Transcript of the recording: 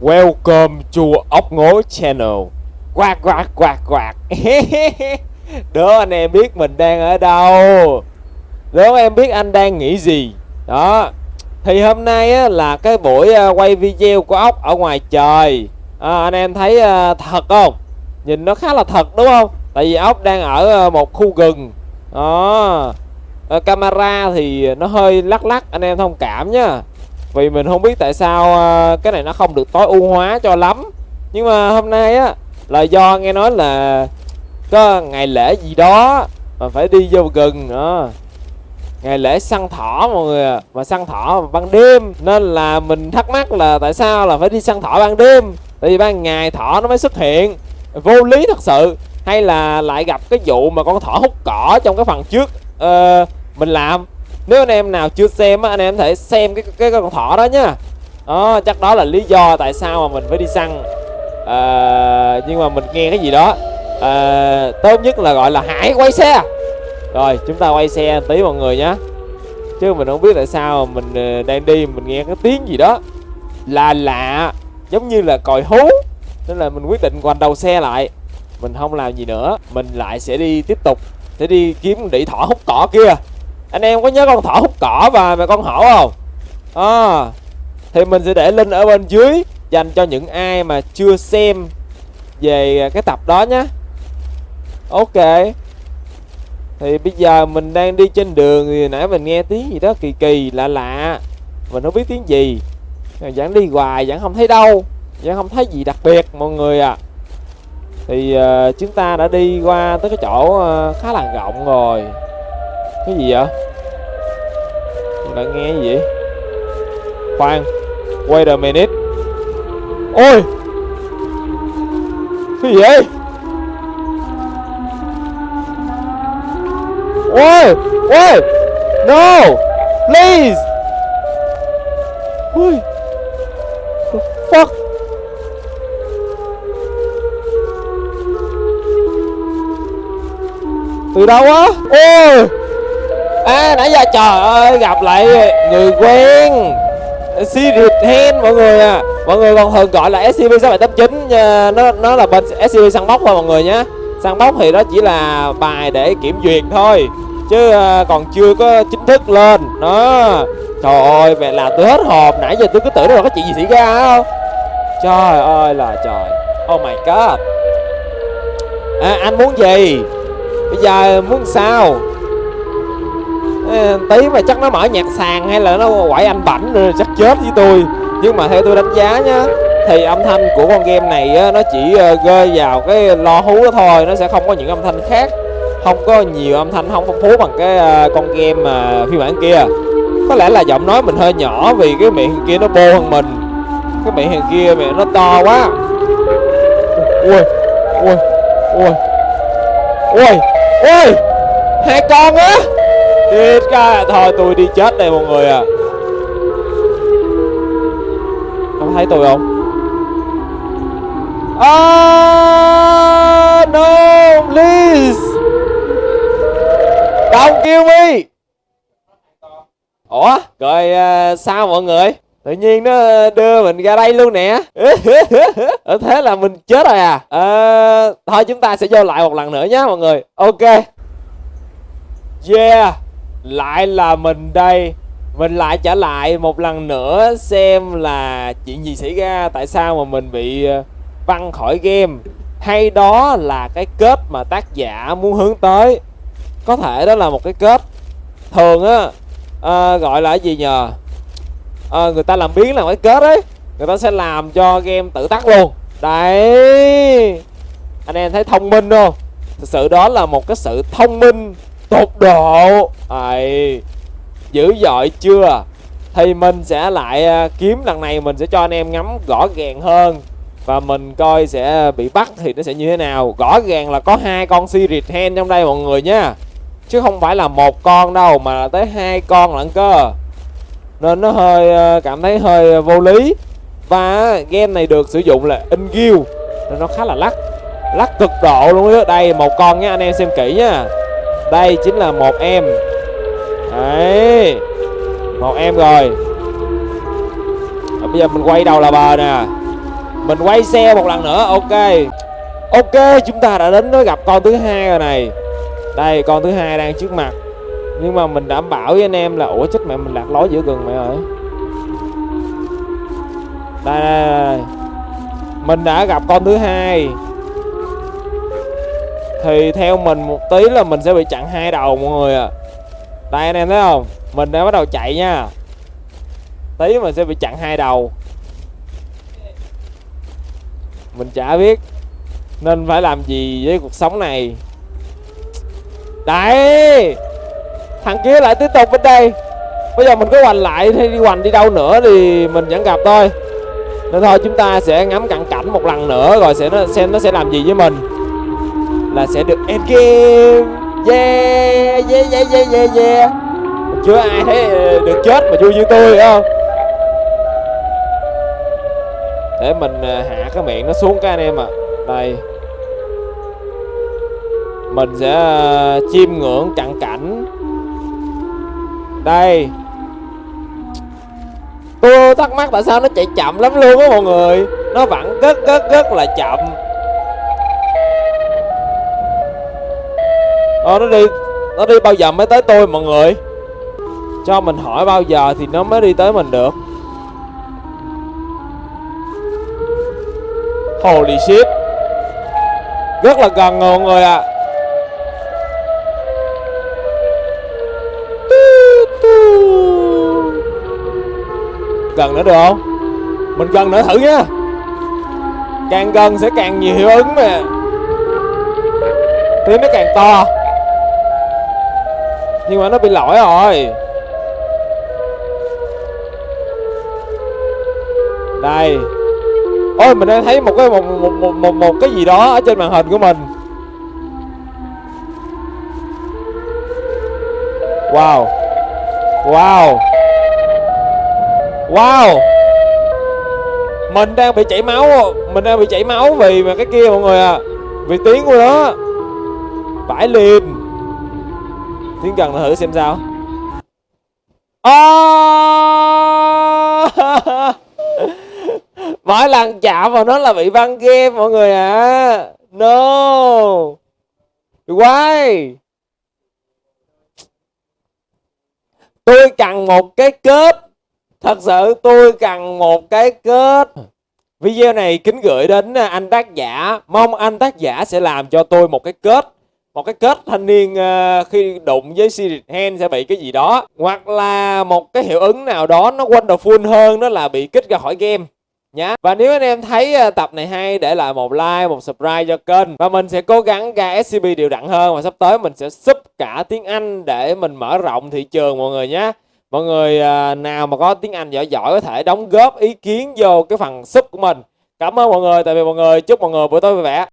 Welcome to ốc ngố channel. Quạt quạt quạt quạt Đố anh em biết mình đang ở đâu. Đố em biết anh đang nghĩ gì. Đó. Thì hôm nay á, là cái buổi à, quay video của ốc ở ngoài trời. À, Anh em thấy à, thật không? Nhìn nó khá là thật đúng không? Tại vì ốc đang ở à, một khu rừng Đó. À, Camera thì nó hơi lắc lắc Anh em thông cảm nha vì mình không biết tại sao ờ, cái này nó không được tối ưu hóa cho lắm. Nhưng mà hôm nay á là do nghe nói là có ngày lễ gì đó mà phải đi vô gần nữa. Ngày lễ săn thỏ mọi người ạ mà săn thỏ ban đêm. Nên là mình thắc mắc là tại sao là phải đi săn thỏ ban đêm? Tại vì ban ngày thỏ nó mới xuất hiện. Vô lý thật sự. Hay là lại gặp cái vụ mà con thỏ hút cỏ trong cái phần trước uh, mình làm nếu anh em nào chưa xem á anh em có thể xem cái cái, cái con thỏ đó nhá đó chắc đó là lý do tại sao mà mình phải đi săn. À, nhưng mà mình nghe cái gì đó. À, tốt nhất là gọi là hãy quay xe. Rồi chúng ta quay xe tí mọi người nhé chứ mình không biết tại sao mình ờ, đang đi mình nghe cái tiếng gì đó là lạ giống như là còi hú. Nên là mình quyết định quanh đầu xe lại. Mình không làm gì nữa. Mình lại sẽ đi tiếp tục. Sẽ đi kiếm đĩ thỏ hút cỏ kia anh em có nhớ con thỏ hút cỏ và mẹ con hổ không? À, thì mình sẽ để link ở bên dưới dành cho những ai mà chưa xem về cái tập đó nhé. Ok. Thì bây giờ mình đang đi trên đường thì nãy mình nghe tiếng gì đó kỳ kỳ lạ lạ. Mình không biết tiếng gì. Vẫn đi hoài vẫn không thấy đâu. Vẫn không thấy gì đặc biệt mọi người à thì uh, chúng ta đã đi qua tới cái chỗ uh, khá là rộng rồi cái gì vậy? Mình đã nghe gì vậy? Khoan, wait a minute. Ôi! Cái gì vậy? Ôi! Ôi no! Please! Ôi! The fuck? Từ đâu á? Ôi! À nãy giờ trời ơi gặp lại người quen. Sirius Hen mọi người à. Mọi người còn thường gọi là SCP 6789 nó nó là bên SCP săn bóc thôi mọi người nhé. Săn bóc thì đó chỉ là bài để kiểm duyệt thôi chứ ờ, còn chưa có chính thức lên. Đó. Trời ơi mẹ làm tôi hết hồn. Nãy giờ tôi cứ tưởng là có chuyện gì xảy ra không? Trời ơi là trời. Oh my god. À, anh muốn gì? Bây giờ muốn sao? Ờ, tí mà chắc nó mở nhạc sàn hay là nó quậy anh bảnh rồi chắc chết với tôi. Nhưng mà theo tôi đánh giá nhá thì âm thanh của con game này á, nó chỉ ờ, rơi vào cái lo hú đó thôi nó sẽ không có những âm thanh khác. Không có nhiều âm thanh không phong phú bằng cái ờ, con game mà phiên bản kia. Có lẽ là giọng nói mình hơi nhỏ vì cái miệng kia nó bô hơn mình. Cái miệng hàng kia miệng nó to quá. Ui ui ui ui ui hai con á. Chết ca Thôi tôi đi chết đây mọi người à Có thấy tôi không? Ah, no, please. Don't kill me. Ủa, rồi uh, sao mọi người? Tự nhiên nó đưa mình ra đây luôn nè. Thế là mình chết rồi à? À, Thôi chúng ta sẽ vô lại một lần nữa nhé mọi người. Ok. Yeah lại là mình đây. Mình lại trở lại một lần nữa Xem là chuyện gì xảy ra Tại sao mà mình bị ờ, văng khỏi game. Hay đó là cái kết mà tác giả muốn hướng tới. Có thể đó là một cái kết Thường á à, Gọi là cái gì nhờ? À, Người ta làm biến là cái kết ấy Người ta sẽ làm cho game tự tắt luôn. Đấy. Anh em thấy thông minh không? Thực sự đó là một cái sự thông minh tột độ. Ấy dữ dội chưa? Thì mình sẽ lại à, kiếm lần này mình sẽ cho anh em ngắm rõ ràng hơn. Và mình coi sẽ bị bắt thì nó sẽ như thế nào. Rõ ràng là có hai con Sirit Hen trong đây mọi người nhá chứ không phải là một con đâu, mà là tới hai con lận cơ. Nên nó hơi à, cảm thấy hơi à, vô lý. Và game này được sử dụng là in guild. Nên nó khá là lắc lắc cực độ luôn đó đây, một con nha, anh em xem kỹ nha đây chính là một em. Đấy. Một em rồi. Bây giờ mình quay đầu là bờ nè. Mình quay xe một lần nữa ok. Ok chúng ta đã đến với gặp con thứ hai rồi này. Đây con thứ hai đang trước mặt. Nhưng mà mình đảm bảo với anh em là ủa chết mẹ mình lạc lối giữa rừng mẹ ơi. Đây, đây, đây. mình đã gặp con thứ hai thì theo mình một tí là mình sẽ bị chặn hai đầu mọi người à đây, anh em thấy không? Mình đã bắt đầu chạy nha. Tí mình sẽ bị chặn hai đầu. Mình chả biết nên phải làm gì với cuộc sống này. Đấy! Thằng kia lại tiếp tục bên đây. Bây giờ mình có hoành lại hay đi hoành đi đâu nữa thì mình vẫn gặp thôi. Nên thôi, chúng ta sẽ ngắm cận cảnh một lần nữa rồi sẽ nó, xem nó sẽ làm gì với mình là sẽ được end game yeah yeah yeah yeah yeah yeah. Chưa ai thấy ờ, được chết mà vui như tôi không? Để mình ờ, hạ cái miệng nó xuống cái anh em ạ. À. đây. Mình sẽ ờ, chiêm ngưỡng cận cảnh. Đây. Tôi thắc mắc tại sao nó chạy chậm lắm luôn á mọi người? Nó vẫn rất rất rất là chậm. Ờ nó đi Nó đi bao giờ mới tới tôi mọi người? Cho mình hỏi bao giờ thì nó mới đi tới mình được. Holy shit. Rất là gần rồi mọi người ạ. À. Gần nữa được không? Mình gần nữa thử nha. Càng gần sẽ càng nhiều hiệu ứng mà. Tiếng nó càng to nhưng mà nó bị lỗi rồi. Đây. Ôi mình đang thấy một cái một một, một một một cái gì đó ở trên màn hình của mình. Wow. Wow. Wow. Mình đang bị chảy máu. Mình đang bị chảy máu vì mà cái kia mọi người à vì tiếng của nó. Vãi liền tiến gần thử xem sao. Oh! mỗi lần chạm vào nó là bị băng game mọi người ạ à. no. Why tôi cần một cái kết. Thật sự tôi cần một cái kết. Video này kính gửi đến à, anh tác giả. Mong anh tác giả sẽ làm cho tôi một cái kết một cái kết thanh niên uh, khi đụng với Spirit Hand sẽ bị cái gì đó. Hoặc là một cái hiệu ứng nào đó nó wonderful hơn đó là bị kích ra khỏi game. Nhá. Và nếu anh em thấy uh, tập này hay để lại một like một subscribe cho kênh. Và mình sẽ cố gắng ra SCP đều đặn hơn. Và sắp tới mình sẽ sub cả tiếng Anh để mình mở rộng thị trường mọi người nhé mọi người uh, nào mà có tiếng Anh giỏi giỏi có thể đóng góp ý kiến vô cái phần sub của mình. Cảm ơn mọi người. Tại vì mọi người. Chúc mọi người buổi tối vui vẻ.